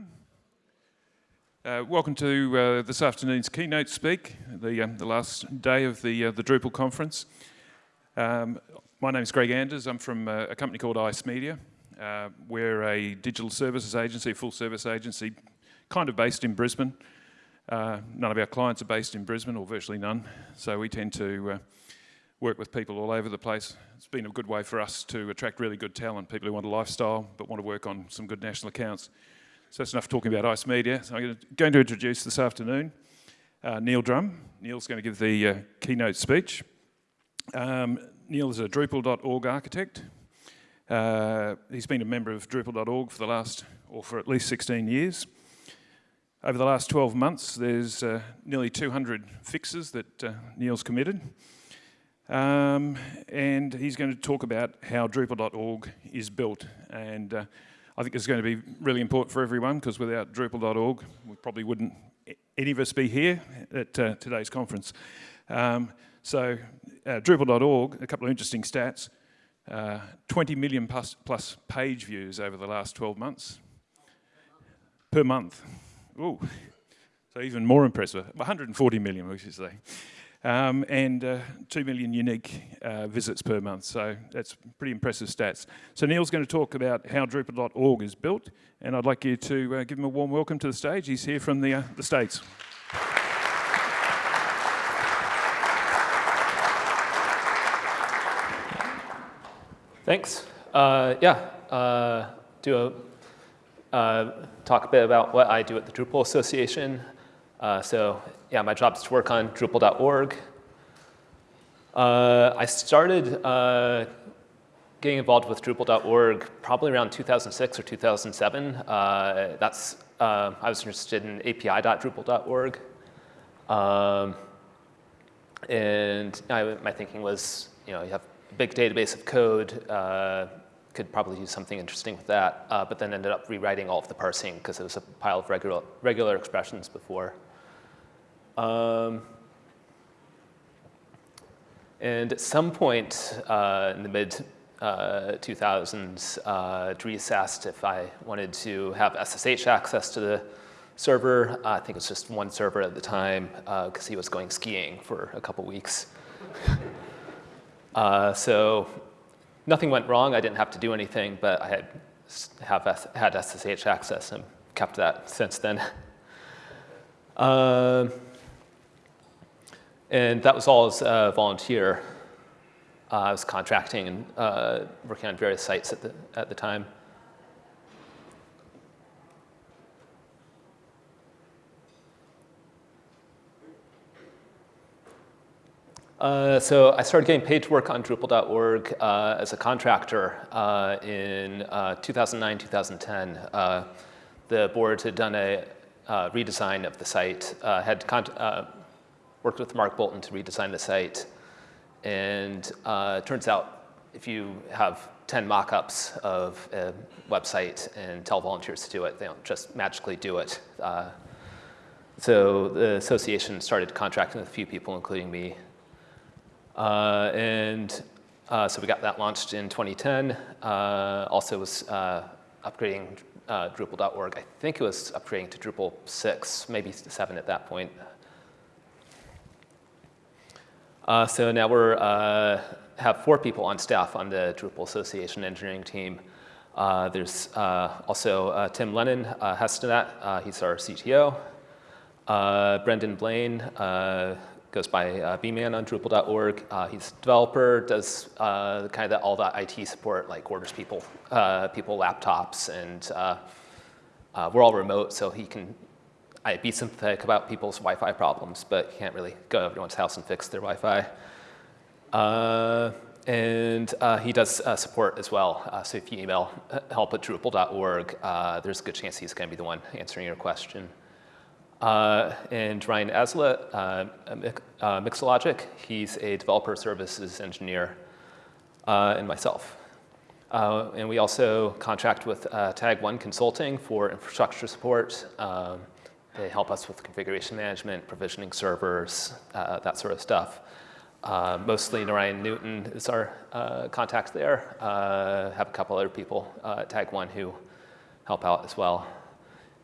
everyone. Uh, welcome to uh, this afternoon's keynote speak, the, um, the last day of the, uh, the Drupal conference. Um, my name is Greg Anders. I'm from uh, a company called Ice Media. Uh, we're a digital services agency, full service agency, kind of based in Brisbane. Uh, none of our clients are based in Brisbane, or virtually none, so we tend to work with people all over the place. It's been a good way for us to attract really good talent, people who want a lifestyle but want to work on some good national accounts. So that's enough talking about Ice Media. So I'm going to introduce this afternoon uh, Neil Drumm. Neil's going to give the uh, keynote speech. Um, Neil is a Drupal.org architect. Uh, he's been a member of Drupal.org for the last, or for at least 16 years. Over the last 12 months, there's uh, nearly 200 fixes that uh, Neil's committed. Um, and he's going to talk about how Drupal.org is built. And uh, I think it's going to be really important for everyone because without Drupal.org, we probably wouldn't, any of us be here at uh, today's conference. Um, so uh, Drupal.org, a couple of interesting stats, uh, 20 million plus, plus page views over the last 12 months. Per month. Ooh, so even more impressive, 140 million, we should say um, and uh, 2 million unique uh, visits per month. So that's pretty impressive stats. So Neil's going to talk about how Drupal.org is built, and I'd like you to uh, give him a warm welcome to the stage. He's here from the, uh, the States. Thanks. Uh, yeah, uh, do a talk a bit about what I do at the Drupal Association. So yeah, my job is to work on Drupal.org. Uh, I started uh, getting involved with Drupal.org probably around 2006 or 2007. Uh, that's, uh, I was interested in api.drupal.org. Um, and I, my thinking was, you know, you have a big database of code, uh, could probably do something interesting with that, uh, but then ended up rewriting all of the parsing because it was a pile of regular, regular expressions before. Um, and at some point uh, in the mid uh, 2000s, uh, Dries asked if I wanted to have SSH access to the server. I think it was just one server at the time because uh, he was going skiing for a couple weeks. uh, so nothing went wrong. I didn't have to do anything, but I had, have had SSH access and kept that since then. And that was all as a volunteer. Uh, I was contracting and uh, working on various sites at the, at the time. Uh, so I started getting paid to work on Drupal.org uh, as a contractor uh, in uh, 2009, 2010. Uh, the board had done a uh, redesign of the site, had worked with Mark Boulton to redesign the site. And uh, turns out if you have 10 mock-ups of a website and tell volunteers to do it, they don't just magically do it. Uh, so the association started contracting with a few people, including me. Uh, and uh, so we got that launched in 2010. Uh, also was uh, upgrading Drupal.org. I think it was upgrading to Drupal 6, maybe 7 at that point. Uh, so now we're uh, have four people on staff on the Drupal Association engineering team. Uh, there's uh, also uh, Tim Lehnen uh, Hestenet, he's our CTO. Brendan Blaine goes by bman on Drupal.org. he's developer, does kind of all the IT support, like orders people, people laptops, and we're all remote, so he can I'd be sympathetic about people's Wi-Fi problems, but you can't really go to everyone's house and fix their Wi-Fi. Uh, and uh, he does uh, support as well. Uh, so if you email help at drupal.org, uh, there's a good chance he's going to be the one answering your question. Uh, and Ryan Aslett, Mixologic, he's a developer services engineer, and myself. and we also contract with Tag One Consulting for infrastructure support. Um, they help us with configuration management, provisioning servers, uh, that sort of stuff. Uh, mostly Narayan Newton is our uh, contact there. Uh, have a couple other people uh, Tag One who help out as well.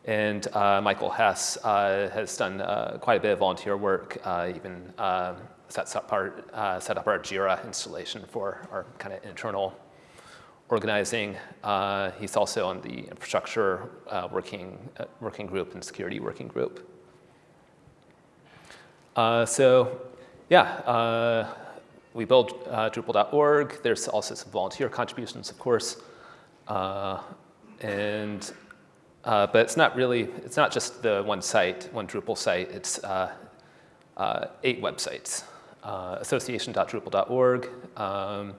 And uh, Michael Hess uh, has done quite a bit of volunteer work, even sets up our, set up our JIRA installation for our kind of internal organizing. he's also on the infrastructure working, working group and security working group. so yeah, we build Drupal.org. There's also some volunteer contributions, of course. and uh, but it's not really, it's not just the one site, one Drupal site, it's uh, uh, eight websites. Uh, association.drupal.org. Um,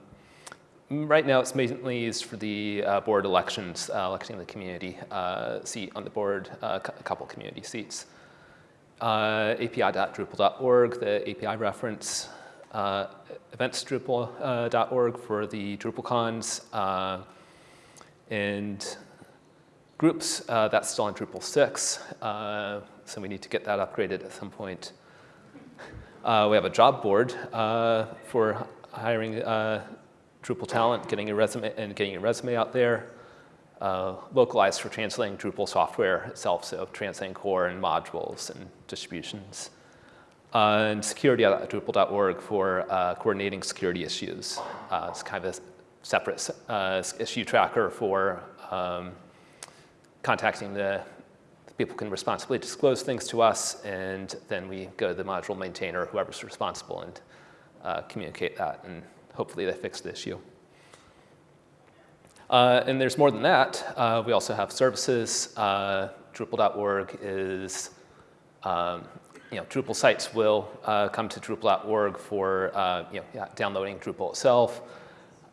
right now it's mainly used for the uh, board elections, uh, electing the community seat on the board, a couple community seats. api.drupal.org, the API reference. eventsdrupal.org for the DrupalCons. and groups, uh, that's still on Drupal 6, uh, so we need to get that upgraded at some point. Uh, we have a job board uh, for hiring uh, Drupal talent, getting a resume and getting a resume out there. Uh, localized for translating Drupal software itself, so translating core and modules and distributions. and security.drupal.org for coordinating security issues. it's kind of a separate issue tracker for um, contacting the, the people can responsibly disclose things to us, and then we go to the module maintainer, whoever's responsible, and uh, communicate that, and hopefully they fix the issue. Uh, and there's more than that. Uh, we also have services. Uh, Drupal.org is, um, you know, Drupal sites will uh, come to Drupal.org for, uh, you know, yeah, downloading Drupal itself,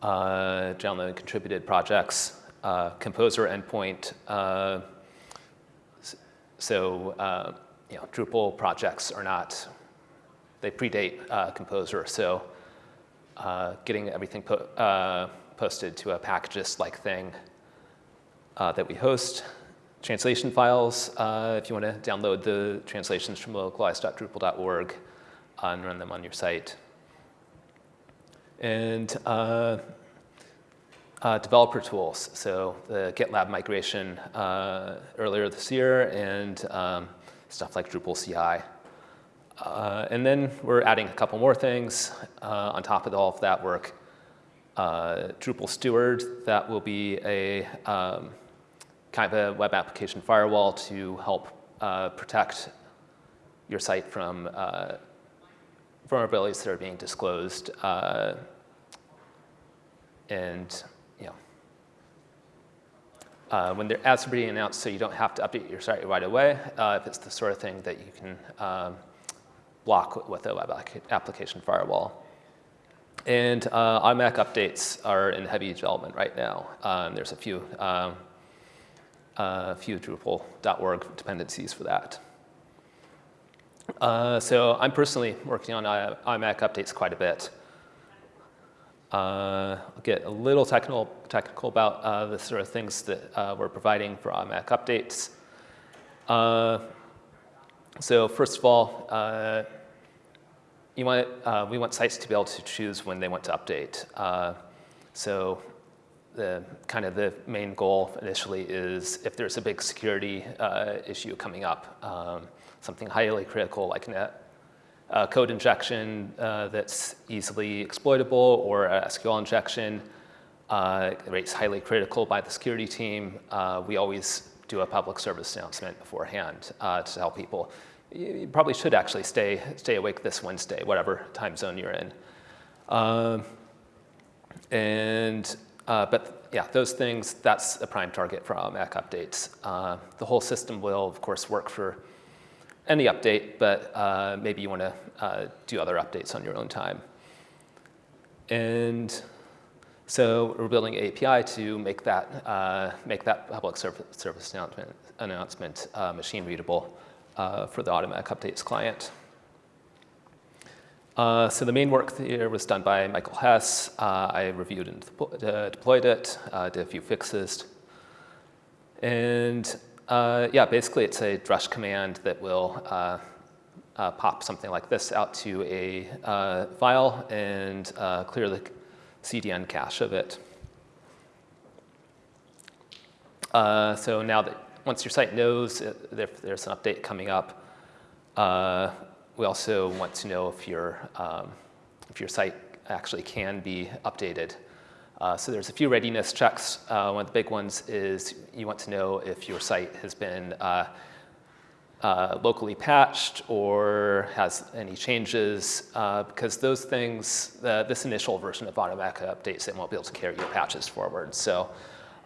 downloading contributed projects, uh, composer endpoint. Uh, so uh, you know, Drupal projects are not, they predate uh, composer. So uh, getting everything uh, posted to a packages-like thing that we host. Translation files, if you want to download the translations from localize.drupal.org and run them on your site. And uh, developer tools, so the GitLab migration uh, earlier this year and um, stuff like Drupal CI. Uh, and then we're adding a couple more things uh, on top of all of that work. Uh, Drupal Steward, that will be a um, kind of a web application firewall to help uh, protect your site from vulnerabilities that are being disclosed and you uh, when they're as being announced so you don't have to update your site right away uh, if it's the sort of thing that you can um, block with a web application firewall. And uh, updates are in heavy development right now. Um, there's a few, um, a few Drupal.org dependencies for that. Uh, so I'm personally working on automatic updates quite a bit. Uh, I'll get a little technical, technical about uh, the sort of things that uh, we're providing for automatic updates. Uh, so first of all, uh, you want, uh, we want sites to be able to choose when they want to update. so the kind of the main goal initially is if there's a big security issue coming up, um, something highly critical like net uh, code injection uh, that's easily exploitable or a SQL injection uh, rates highly critical by the security team. Uh, we always do a public service announcement beforehand uh, to tell people, you probably should actually stay, stay awake this Wednesday, whatever time zone you're in. Um, and, uh, but yeah, those things, that's a prime target for automatic updates. the whole system will, of course, work for any update, but uh, maybe you want to uh, do other updates on your own time. And so we're building an API to make that, uh, make that public service, service announcement, announcement uh, machine readable uh, for the automatic updates client. Uh, so the main work here was done by Michael Hess. I reviewed and deployed it, did a few fixes. And uh, yeah, basically it's a drush command that will uh, uh, pop something like this out to a uh, file and uh, clear the CDN cache of it. Uh, so now that once your site knows if there's an update coming up, uh, we also want to know if your, um, if your site actually can be updated. Uh, so there's a few readiness checks. Uh, one of the big ones is you want to know if your site has been uh, uh locally patched or has any changes, uh, because those things, this initial version of automatic updates, it won't be able to carry your patches forward. So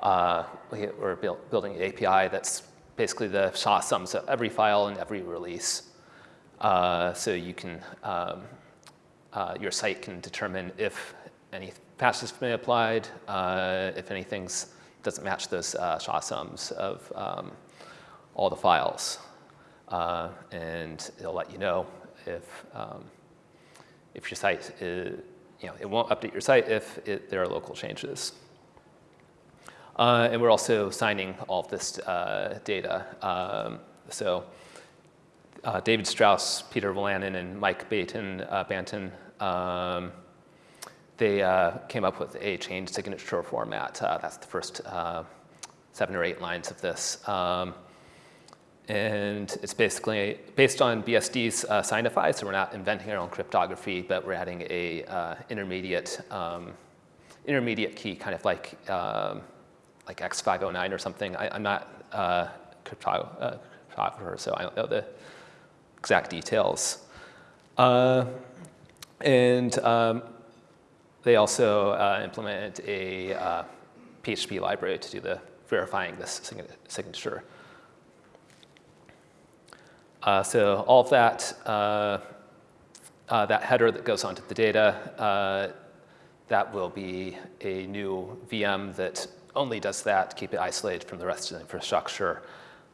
uh, we, are build, building an API that's basically the SHA sums of every file and every release. so you can, um, your site can determine if any patches have been applied, uh, if anything doesn't match those uh, SHA sums of um, all the files. Uh, and it'll let you know if, um, if your site is, you know, it won't update your site if it, there are local changes. Uh, and we're also signing all of this uh, data. Um, so uh, David Strauss, Peter Wolanin, and Mike Baton, uh, Baynton um, they uh, came up with a change signature format. Uh, that's the first seven or eight lines of this. Um, and it's basically based on BSD's uh, signify, so we're not inventing our own cryptography, but we're adding a intermediate um, intermediate key, kind of like um, like X509 or something. I, am not uh, cryptographer, so I don't know the exact details. Uh, and um, they also uh, a uh, PHP library to do the verifying this signature. Uh, so all of that, uh, uh, that header that goes onto the data, uh, that will be a new VM that only does that, keep it isolated from the rest of the infrastructure.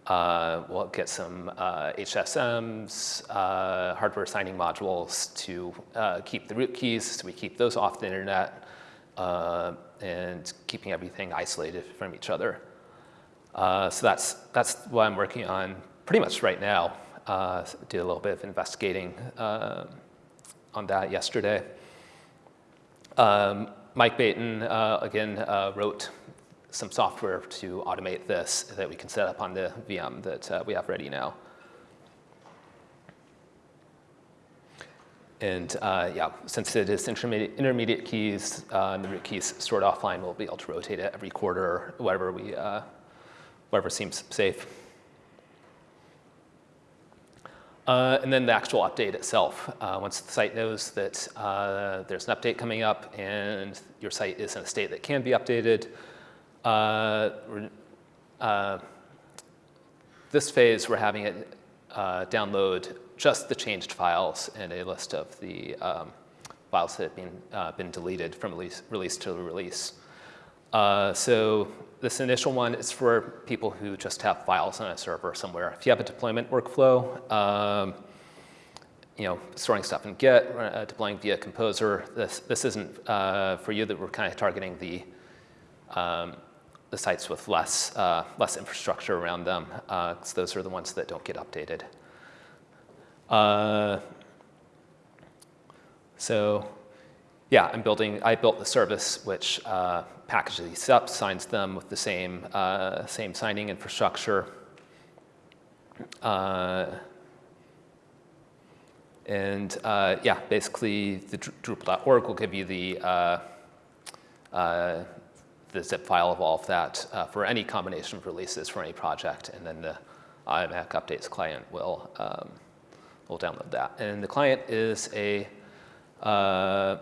Uh, we'll get some uh, HSMs, uh, hardware signing modules to uh, keep the root keys, so we keep those off the internet, uh, and keeping everything isolated from each other. Uh, so that's, that's what I'm working on pretty much right now. did a little bit of investigating on that yesterday. Um, Mike Baton, again, wrote some software to automate this that we can set up on the VM that uh, we have ready now. And uh, yeah, since it is intermediate, intermediate keys, uh, the root keys stored offline, we'll be able to rotate it every quarter, whatever we, uh, whatever seems safe. Uh, and then the actual update itself. Uh, once the site knows that uh, there's an update coming up and your site is in a state that can be updated, uh, uh, this phase, we're having it uh, download just the changed files and a list of the um, files that have been, uh, been deleted from release, release to release. So this initial one is for people who just have files on a server somewhere. If you have a deployment workflow, um, you know, storing stuff in Git, uh, deploying via Composer, this, this isn't uh, for you that we're kind of targeting the um, the sites with less, uh, less infrastructure around them, because uh, those are the ones that don't get updated. Uh, so yeah, I'm building, I built the service which uh, packages these up, signs them with the same, uh, same signing infrastructure. Uh, and yeah, basically the Drupal.org will give you the the zip file of all of that uh, for any combination of releases for any project, and then the IMAC updates client will, um, will download that. And the client is a, uh,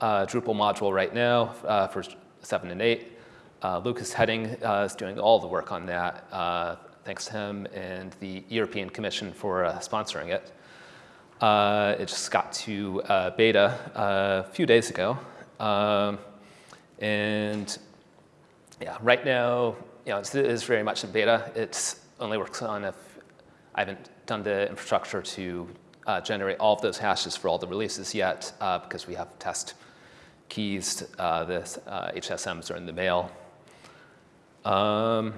Drupal module right now uh, for 7 and 8. Uh, Lucas Hedding uh, is doing all the work on that, uh, thanks to him and the European Commission for sponsoring it. it just got to beta a few days ago. Um, and yeah, right now, you know, it is very much in beta. It only works on if I haven't done the infrastructure to uh, generate all of those hashes for all the releases yet uh, because we have test keys. Uh, the HSMs are in the mail. Um,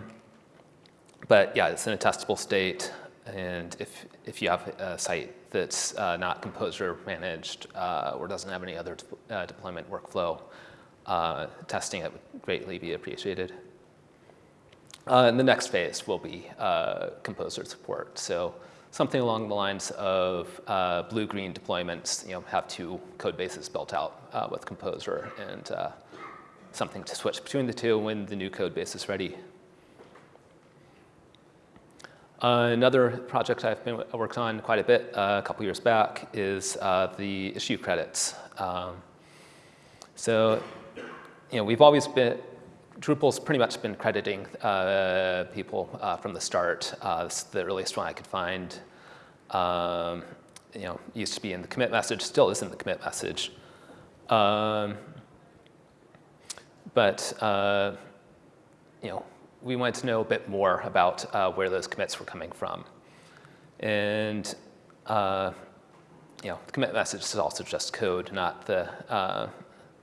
but yeah, it's in a testable state. And if, if you have a site that's uh, not Composer managed uh, or doesn't have any other de uh, deployment workflow, uh, testing it would greatly be appreciated. Uh, and the next phase will be uh, composer support. So something along the lines of uh, blue-green deployments, you know, have two code bases built out uh, with Composer and uh, something to switch between the two when the new code base is ready. Uh, another project I've been worked on quite a bit uh, a couple years back is uh, the issue credits. Um, so, you know, we've always been, Drupal's pretty much been crediting uh, people uh, from the start. Uh, the earliest one I could find. Um, you know, used to be in the commit message, still is in the commit message. Um, but, you know, we wanted to know a bit more about uh, where those commits were coming from. And uh, you know, the commit message is also just code, not the uh,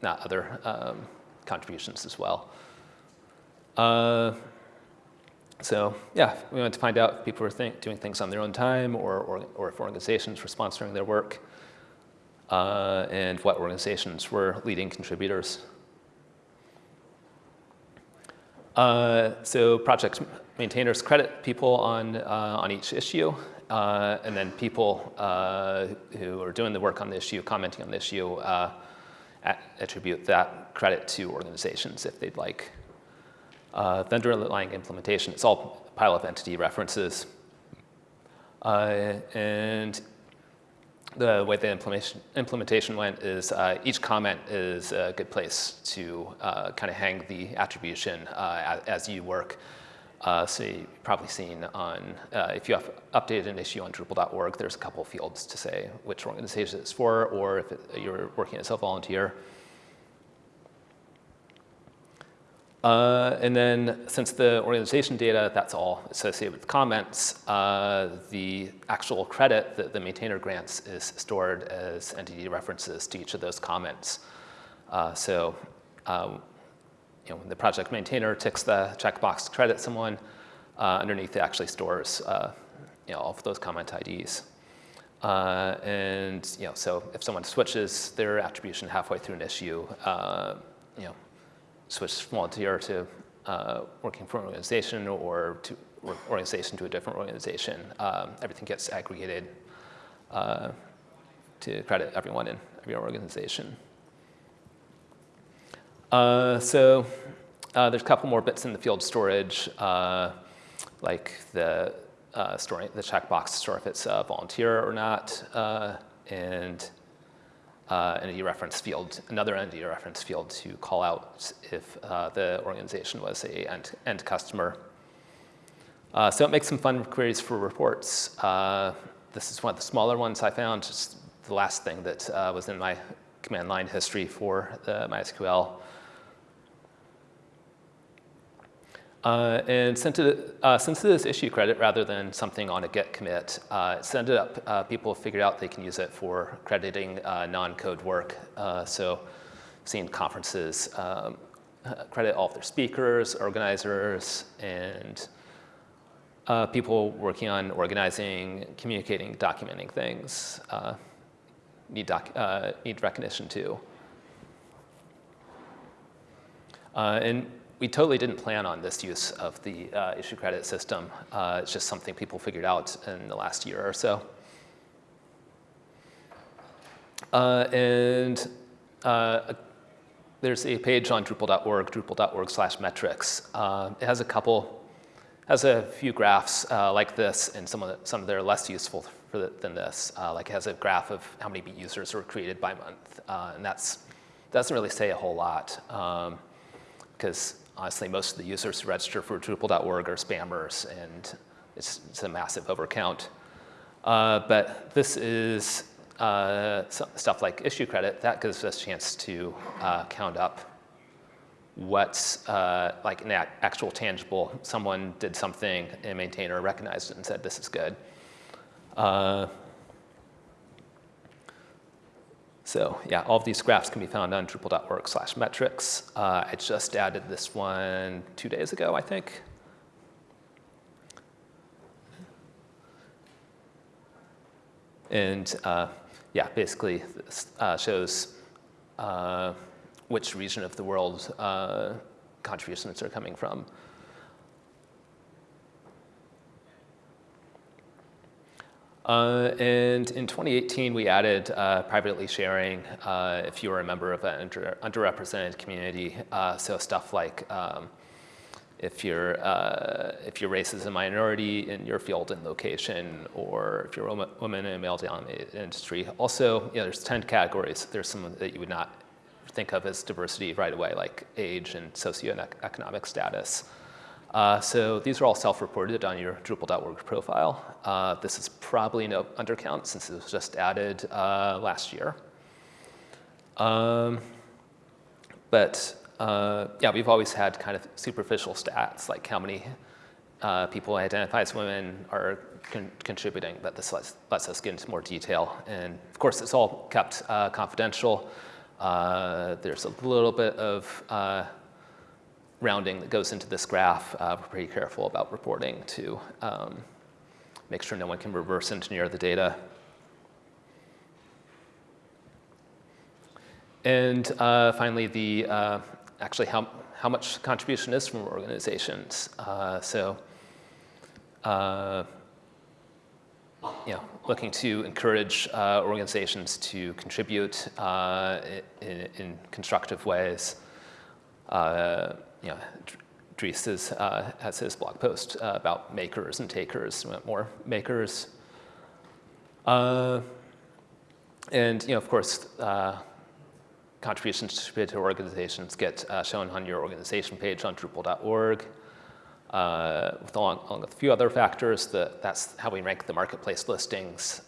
not other um, contributions as well. Uh, so yeah, we wanted to find out if people were think, doing things on their own time or, or, or if organizations were sponsoring their work uh, and what organizations were leading contributors. Uh, so project maintainers credit people on, uh, on each issue, uh, and then people uh, who are doing the work on the issue, commenting on the issue, attribute that credit to organizations if they'd like. vendor underlying implementation, it's all a pile of entity references. and the way the implementation, implementation went is uh, each comment is a good place to uh, kind of hang the attribution uh, as, as, you work. Uh, so you've probably seen on, uh, if you have updated an issue on Drupal.org, there's a couple fields to say which organization it's for, or if it, you're working as a volunteer. Uh, and then since the organization data, that's all associated with comments, uh, the actual credit that the maintainer grants is stored as entity references to each of those comments. Uh, so um, you know, when the project maintainer ticks the checkbox to credit someone, uh, underneath it actually stores uh, you know, all of those comment IDs. Uh, and you know, so if someone switches their attribution halfway through an issue, you know, switch from volunteer to uh, working for an organization or to organization to a different organization, um, everything gets aggregated uh, to credit everyone in every organization. Uh, so uh, there's a couple more bits in the field storage, uh, like the uh, storing the checkbox to store if it's a volunteer or not, and uh, entity reference field, another entity reference field to call out if uh, the organization was a end, end customer. Uh, so it makes some fun queries for reports. Uh, this is one of the smaller ones I found, just the last thing that uh, was in my command line history for the MySQL. Uh, and since it, uh, since it is issue credit rather than something on a git commit, uh, it's ended up uh, people have figured out they can use it for crediting uh, non-code work. Uh, so seeing conferences um, credit all of their speakers, organizers, and people working on organizing, communicating, documenting things need, doc need recognition too. and we totally didn't plan on this use of the uh, issue credit system. Uh, it's just something people figured out in the last year or so. Uh, and uh, there's a page on Drupal.org, drupal.org slash metrics. Uh, it has a couple, has a few graphs uh, like this, and some of, the, some of them are less useful the, than this. like it has a graph of how many users were created by month, and that's doesn't really say a whole lot because um, honestly, most of the users who register for Drupal.org are spammers, and it's, it's a massive overcount. Uh, but this is uh, stuff like issue credit. That gives us a chance to uh, count up what's uh, like an actual tangible. Someone did something, and a maintainer recognized it and said, this is good. Uh, so yeah, all of these graphs can be found on drupal.org slash metrics. Uh, I just added this one two days ago, I think. And uh, yeah, basically this uh, shows uh, which region of the world uh, contributions are coming from. Uh, and in 2018, we added uh, privately sharing uh, if you were a member of an under, underrepresented community. Uh, so stuff like um, if, your uh, if your race is a minority in your field and location, or if you're a woman in a male-dominated industry. Also, you know, there's 10 categories. There's some that you would not think of as diversity right away, like age and socioeconomic status. Uh, so these are all self-reported on your Drupal.org profile. Uh, this is probably no undercount since it was just added uh, last year. Um, but uh, yeah, we've always had kind of superficial stats, like how many uh, people identify as women are con contributing, but this lets, lets, us get into more detail. And of course, it's all kept confidential. there's a little bit of rounding that goes into this graph, uh, we're pretty careful about reporting to um, make sure no one can reverse engineer the data. And uh, finally, the uh, actually how, how much contribution is from organizations. Uh, so, uh, you looking to encourage uh, organizations to contribute in, in, constructive ways. Uh, you know, Dries uh, has his blog post uh, about makers and takers, more makers. Uh, and, you know, of course, uh, contributions to organizations get uh, shown on your organization page on Drupal.org. Uh, along, along, with a few other factors, that, that's how we rank the marketplace listings.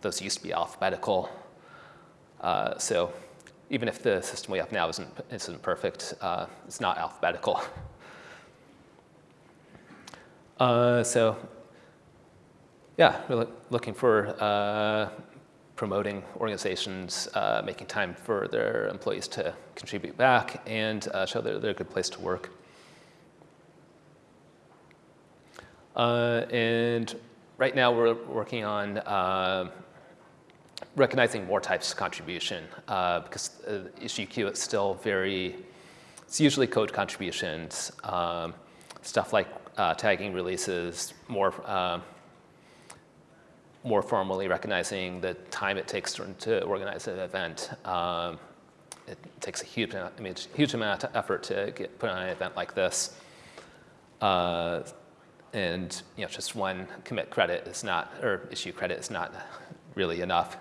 those used to be alphabetical. so even if the system we have now isn't, isn't perfect, uh, it's not alphabetical. Uh, so yeah, we're looking for uh, promoting organizations, uh, making time for their employees to contribute back and uh, show that they're a good place to work. Uh, and right now we're working on recognizing more types of contribution uh, because uh, issue queue is still very, it's usually code contributions, um, stuff like uh, tagging releases, more, uh, more formally recognizing the time it takes to, to organize an event. Um, it takes a huge, I mean, huge amount of effort to get put on an event like this. Uh, and you know, just one commit credit is not, or issue credit is not really enough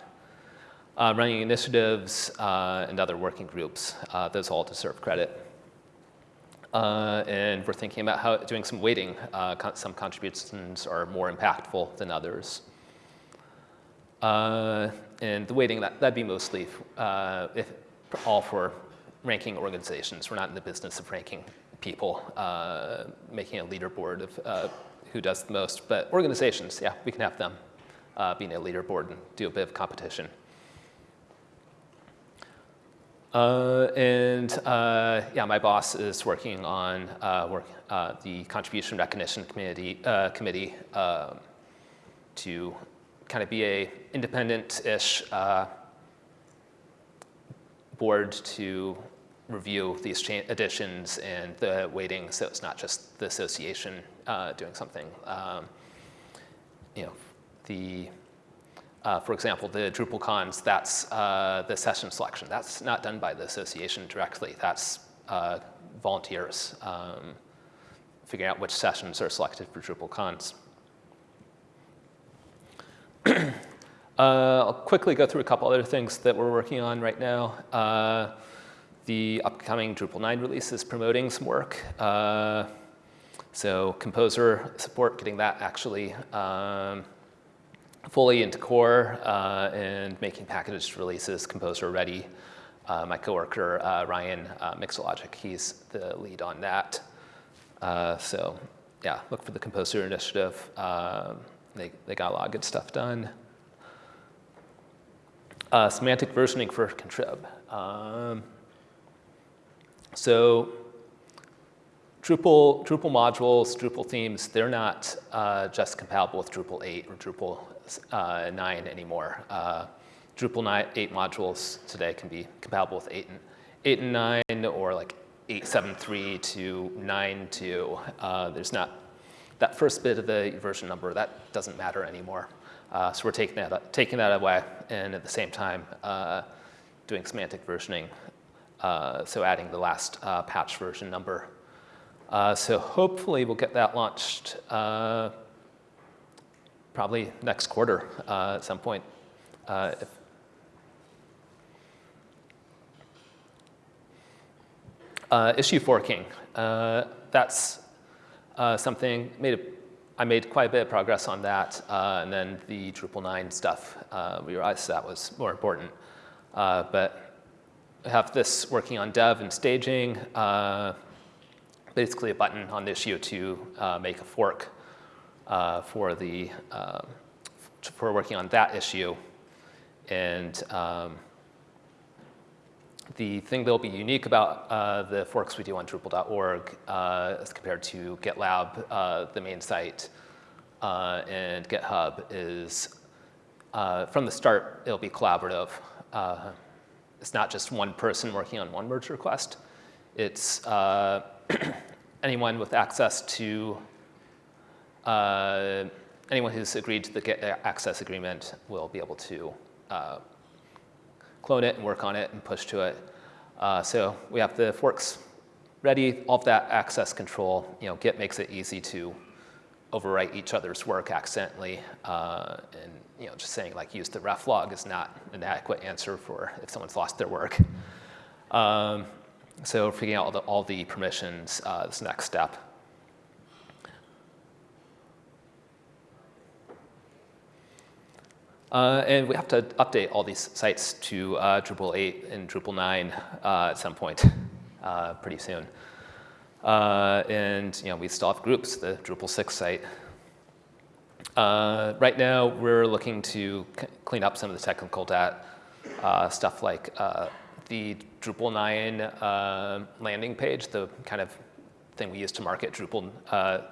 uh, running initiatives uh, and other working groups. Uh, those all deserve credit. Uh, and we're thinking about how doing some weighting. Uh, con some contributions are more impactful than others. Uh, and the weighting, that, that'd be mostly if, all for ranking organizations. We're not in the business of ranking people, making a leaderboard of who does the most. But organizations, yeah, we can have them being a leaderboard and do a bit of competition. Uh, and uh, yeah, my boss is working on uh, work, uh, the contribution recognition committee, uh, committee um, to kind of be a independent-ish uh, board to review these additions and the weighting, so it's not just the association doing something. Um, you know, the uh, for example, the Drupal cons, that's uh, the session selection. That's not done by the association directly. That's uh, volunteers um, figuring out which sessions are selected for DrupalCons. Uh, I'll quickly go through a couple other things that we're working on right now. Uh, the upcoming Drupal 9 release is promoting some work. Uh, so composer support, getting that actually um, fully into core uh, and making packaged releases composer ready. Uh, my coworker, uh, Ryan uh, Mixologic, he's the lead on that. Uh, so yeah, look for the composer initiative. Um, they, they got a lot of good stuff done. Uh, semantic versioning for contrib. Um, so Drupal, Drupal modules, Drupal themes, they're not uh, just compatible with Drupal 8 or Drupal uh, 9 anymore. Uh, Drupal 9, 8 modules today can be compatible with 8 and, 8 and 9 or like 873 to 92. Uh, there's not, that first bit of the version number, that doesn't matter anymore. Uh, so we're taking that, taking that away and at the same time uh, doing semantic versioning. Uh, so adding the last uh, patch version number. Uh, so hopefully we'll get that launched probably next quarter at some point. If issue forking, that's something made a I made quite a bit of progress on that, uh, and then the Drupal 9 stuff, uh, we realized that was more important. Uh, but I have this working on dev and staging, uh, basically a button on the issue to uh, make a fork uh, for the for working on that issue, and um, the thing that will be unique about uh, the forks we do on Drupal.org uh, as compared to GitLab, uh, the main site, uh, and GitHub is uh, from the start, it'll be collaborative. Uh, it's not just one person working on one merge request. It's anyone with access to, anyone who's agreed to the Git access agreement will be able to clone it and work on it and push to it. Uh, so we have the forks ready, all of that access control. You know, Git makes it easy to overwrite each other's work accidentally. Uh, and you know, just saying like use the ref log is not an adequate answer for if someone's lost their work. Um, so figuring out all the, all the permissions uh, is next step. Uh, and we have to update all these sites to uh, Drupal 8 and Drupal 9 uh, at some point uh, pretty soon. Uh, and you know, we still have groups, the Drupal 6 site. Uh, right now, we're looking to clean up some of the technical debt, stuff like the Drupal 9 landing page, the kind of thing we use to market Drupal,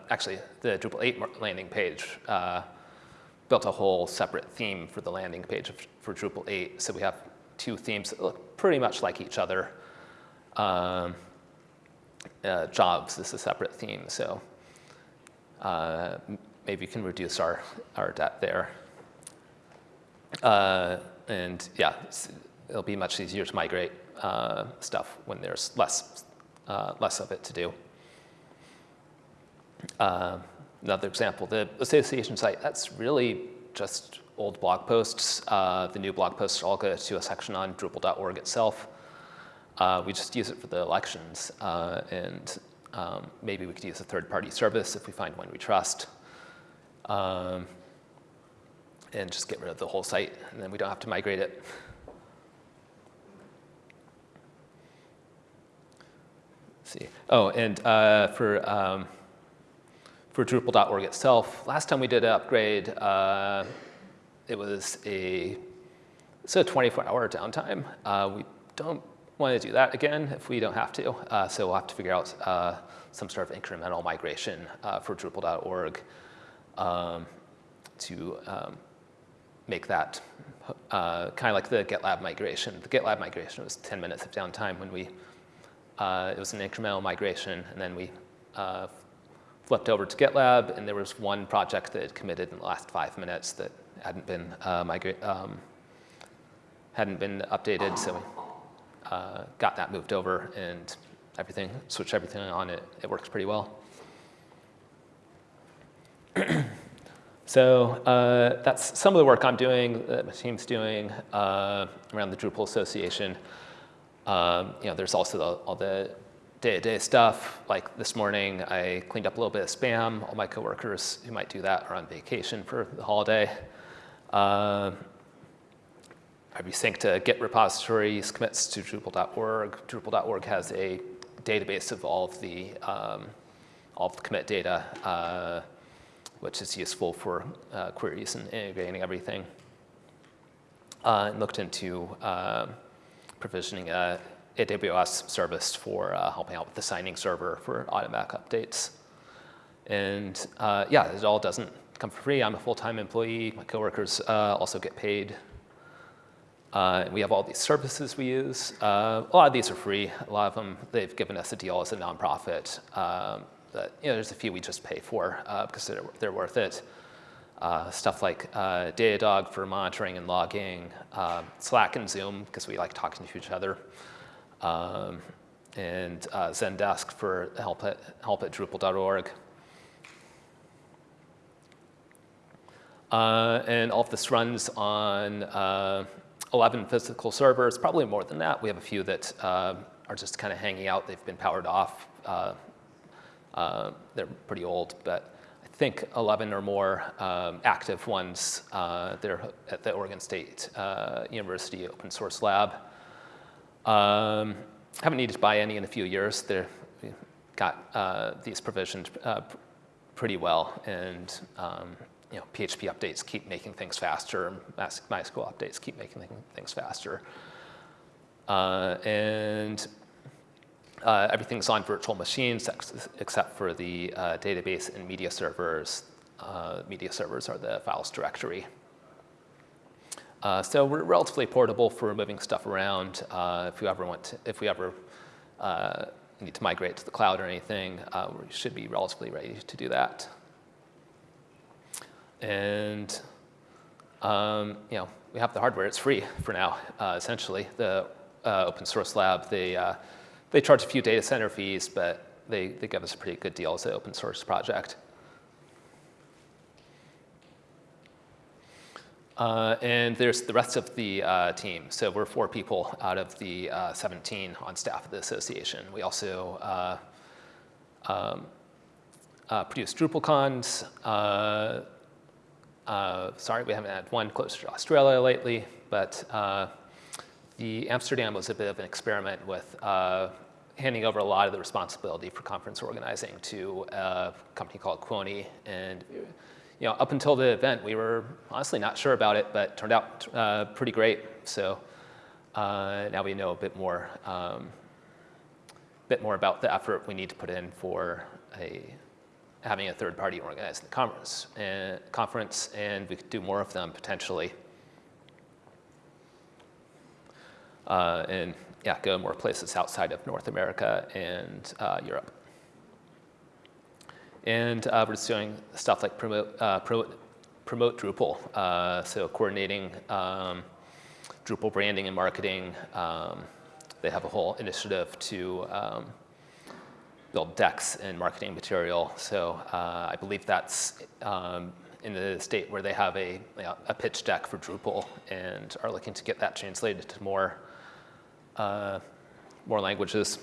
actually the Drupal 8 landing page built a whole separate theme for the landing page for Drupal 8. So we have two themes that look pretty much like each other. Um, uh, jobs is a separate theme, so uh, maybe we can reduce our, our debt there. Uh, and yeah, it'll be much easier to migrate uh, stuff when there's less, uh, less of it to do. Another example, the association site, that's really just old blog posts. Uh, the new blog posts all go to a section on Drupal.org itself. Uh, we just use it for the elections, uh, and um, maybe we could use a third-party service if we find one we trust. Um, and just get rid of the whole site, and then we don't have to migrate it. Let's see. Oh, and uh, for um, for Drupal.org itself. Last time we did an upgrade, uh, it was a, it's a 24-hour downtime. Uh, we don't want to do that again if we don't have to. Uh, so we'll have to figure out uh, some sort of incremental migration uh, for Drupal.org um, to um, make that uh, kind of like the GitLab migration. The GitLab migration was 10 minutes of downtime when we, it was an incremental migration, and then we flipped over to GitLab, and there was one project that had committed in the last five minutes that hadn't been uh, migrate, um, hadn't been updated, so we uh, got that moved over and everything, switched everything on. It, it works pretty well. so uh, that's some of the work I'm doing, that my team's doing uh, around the Drupal Association. Um, you know, there's also the, all the day-to-day stuff. Like this morning, I cleaned up a little bit of spam. All my coworkers who might do that are on vacation for the holiday. Uh, I resync to Git repository, commits to Drupal.org. Drupal.org has a database of all of the, um, all of the commit data, uh, which is useful for uh, queries and integrating everything. Uh, and looked into uh, provisioning a AWS service for uh, helping out with the signing server for automatic updates. And uh, yeah, it all doesn't come for free. I'm a full-time employee. My coworkers uh, also get paid. Uh, we have all these services we use. Uh, a lot of these are free. A lot of them, they've given us a deal as a nonprofit. Um, but, you know, there's a few we just pay for uh, because they're, they're worth it. uh, stuff like uh, Datadog for monitoring and logging, um, Slack and Zoom because we like talking to each other, um, and uh, Zendesk for help at, help at Drupal.org. Uh, and all of this runs on uh, 11 physical servers, probably more than that. We have a few that uh, are just kind of hanging out. They've been powered off. Uh, uh, they're pretty old, but I think 11 or more um, active ones. Uh, they're at the Oregon State University Open Source Lab. Um, haven't needed to buy any in a few years. They've got these provisioned pretty well, and um, you know, PHP updates keep making things faster, MySQL updates keep making things faster. Uh, and uh, everything's on virtual machines ex except for the uh, database and media servers. Uh, media servers are the files directory. Uh, so we're relatively portable for moving stuff around. Uh, if we ever want to, if we ever need to migrate to the cloud or anything, we should be relatively ready to do that. And um, you know, we have the hardware. It's free for now, uh, essentially. The uh, open source lab, they, uh, they charge a few data center fees, but they, they give us a pretty good deal as an open source project. Uh, and there's the rest of the uh, team. So we're four people out of the uh, 17 on staff of the association. We also uh, um, uh, produce DrupalCons, uh, sorry, we haven't had one closer to Australia lately, but the Amsterdam was a bit of an experiment with handing over a lot of the responsibility for conference organizing to a company called Kuoni. And you know, up until the event, we were honestly not sure about it, but turned out uh, pretty great. So uh, now we know a bit more, um, bit more about the effort we need to put in for a having a third party organize the conference and, conference, and we could do more of them potentially. Uh, and yeah, go more places outside of North America and uh, Europe. And uh, we're just doing stuff like promote, uh, promote, promote Drupal, uh, so coordinating um, Drupal branding and marketing. Um, they have a whole initiative to um, build decks and marketing material. So uh, I believe that's um, in the state where they have a, a pitch deck for Drupal and are looking to get that translated to more, uh, more languages.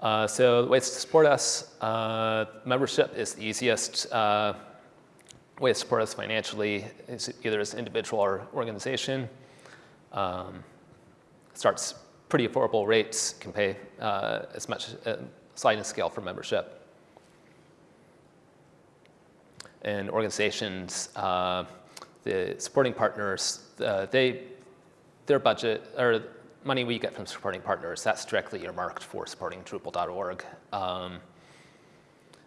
Uh, so ways to support us, uh, membership is the easiest uh, way to support us financially, is either as individual or organization. Um, starts pretty affordable rates, can pay uh, as much uh, sliding scale for membership. And organizations, uh, the supporting partners, uh, they, their budget, or money we get from supporting partners, that's directly earmarked for supporting Drupal.org. Um,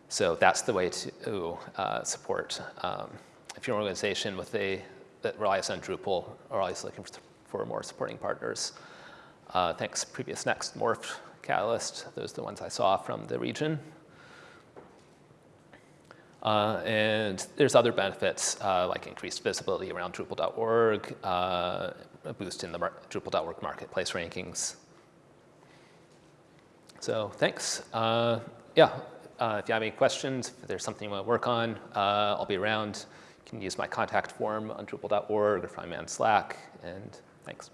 so that's the way to uh, support. Um, if you're an organization with a, that relies on Drupal or always looking for, for more supporting partners, uh, thanks, previous next, Morpht, Catalyst, those are the ones I saw from the region. Uh, and there's other benefits uh, like increased visibility around Drupal.org, a boost in the Drupal.org marketplace rankings. So thanks. Uh, yeah, uh, if you have any questions, if there's something you want to work on, uh, I'll be around. You can use my contact form on Drupal.org or find me on Slack, and thanks.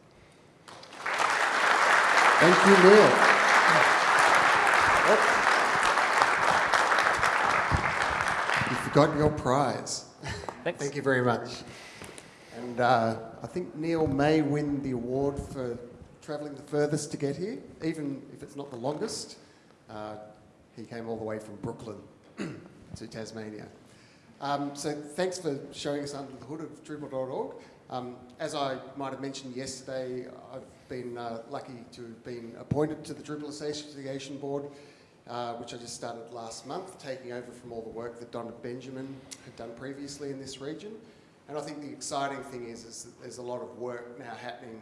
Thank you, Neil. You forgot your prize. Thanks. Thank you very much. And uh, I think Neil may win the award for travelling the furthest to get here, even if it's not the longest. Uh, he came all the way from Brooklyn to Tasmania. Um, so thanks for showing us under the hood of Drupal.org. Um, as I might have mentioned yesterday, I've been uh, lucky to have been appointed to the Drupal Association Board, uh, which I just started last month, taking over from all the work that Donna Benjamin had done previously in this region. And I think the exciting thing is, is that there's a lot of work now happening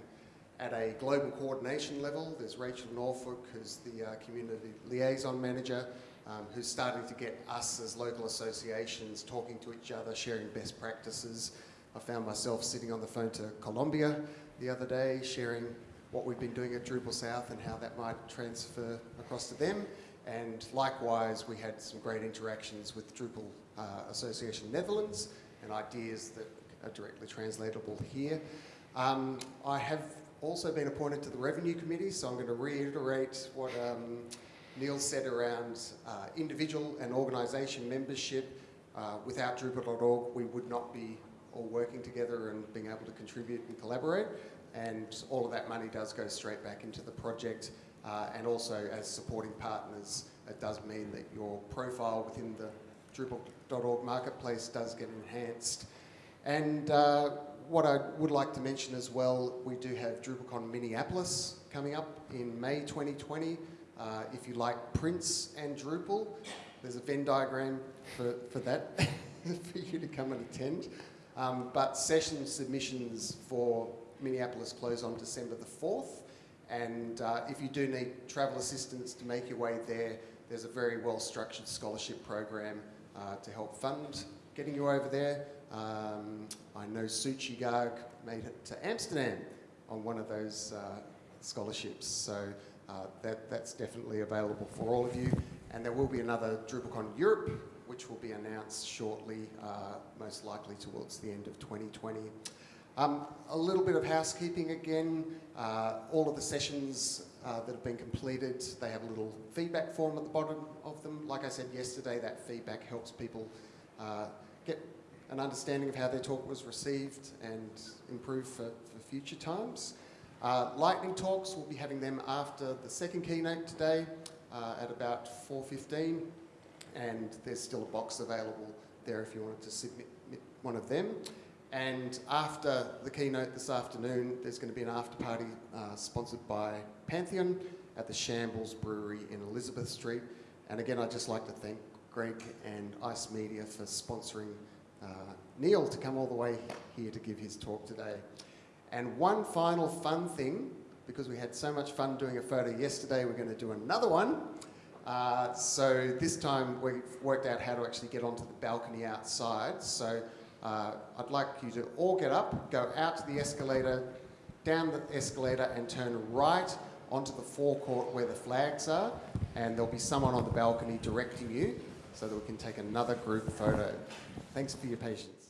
at a global coordination level. There's Rachel Norfolk, who's the uh, community liaison manager, um, who's starting to get us as local associations talking to each other, sharing best practices. I found myself sitting on the phone to Colombia the other day, sharing what we've been doing at Drupal South and how that might transfer across to them. And likewise, we had some great interactions with Drupal uh, Association Netherlands and ideas that are directly translatable here. Um, I have also been appointed to the Revenue Committee, so I'm going to reiterate what um, Neil said around uh, individual and organisation membership. Uh, without Drupal.org, we would not be all working together and being able to contribute and collaborate. And all of that money does go straight back into the project. Uh, and also, as supporting partners, it does mean that your profile within the Drupal.org marketplace does get enhanced. And uh, what I would like to mention as well, we do have DrupalCon Minneapolis coming up in May 2020. Uh, if you like Prince and Drupal, there's a Venn diagram for, for that, for you to come and attend. Um, but session submissions for Minneapolis close on December the 4th. And uh, if you do need travel assistance to make your way there, there's a very well structured scholarship program uh, to help fund getting you over there. Um, I know Suchi Garg made it to Amsterdam on one of those uh, scholarships, so uh, that, that's definitely available for all of you. And there will be another DrupalCon Europe, which will be announced shortly, uh, most likely towards the end of 2020. Um, a little bit of housekeeping again. All of the sessions uh, that have been completed, they have a little feedback form at the bottom of them. Like I said yesterday, that feedback helps people uh, get an understanding of how their talk was received and improve for, for future times. Uh, lightning talks, we'll be having them after the second keynote today uh, at about 4.15 and there's still a box available there if you wanted to submit one of them. And after the keynote this afternoon, there's going to be an after party uh, sponsored by Pantheon at the Shambles Brewery in Elizabeth Street. And again, I'd just like to thank Greg and Ice Media for sponsoring uh, Neil to come all the way here to give his talk today. And one final fun thing, because we had so much fun doing a photo yesterday, we're going to do another one. Uh, so this time we've worked out how to actually get onto the balcony outside. So uh, I'd like you to all get up, go out to the escalator, down the escalator and turn right onto the forecourt where the flags are and there'll be someone on the balcony directing you so that we can take another group photo. Thanks for your patience.